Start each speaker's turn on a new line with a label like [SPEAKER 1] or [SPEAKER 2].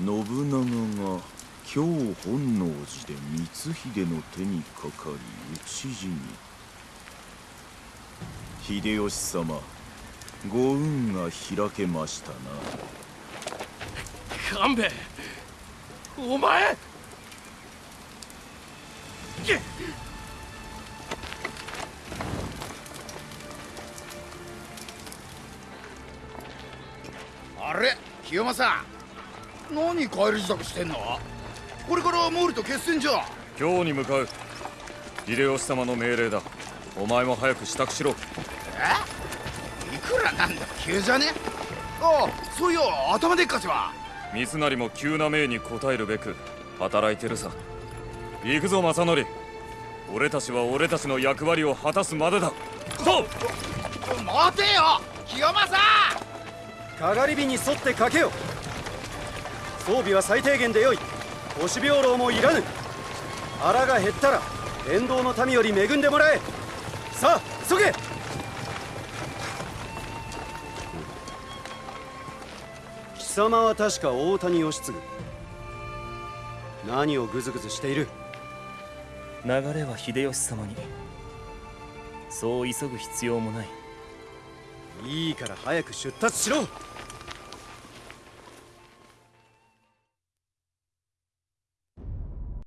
[SPEAKER 1] 信長が今日本能寺で光秀の手にかかり討ち死に。秀吉様ご運が開けましたな。
[SPEAKER 2] 勘兵衛お前
[SPEAKER 3] あれ清正何帰り支度してんの？これから毛利と決戦じゃ。
[SPEAKER 4] 今日に向かう秀吉様の命令だ。お前も早く支度しろ。
[SPEAKER 3] え？いくらなんだ急じゃね？ああそういや頭でっかちは。
[SPEAKER 4] 三成も急な命に応えるべく働いてるさ。行くぞ正則。俺たちは俺たちの役割を果たすまでだ。そう
[SPEAKER 3] 待てよ清正
[SPEAKER 5] かがり火に沿ってかけよ装備は最低限でよい。腰病牢もいらぬ。腹が減ったら沿道の民より恵んでもらえ。さあ急げ！貴様は確か大谷義継何をグズグズしている？
[SPEAKER 6] 流れは秀吉様に。そう急ぐ必要もない。
[SPEAKER 5] いいから早く出立しろ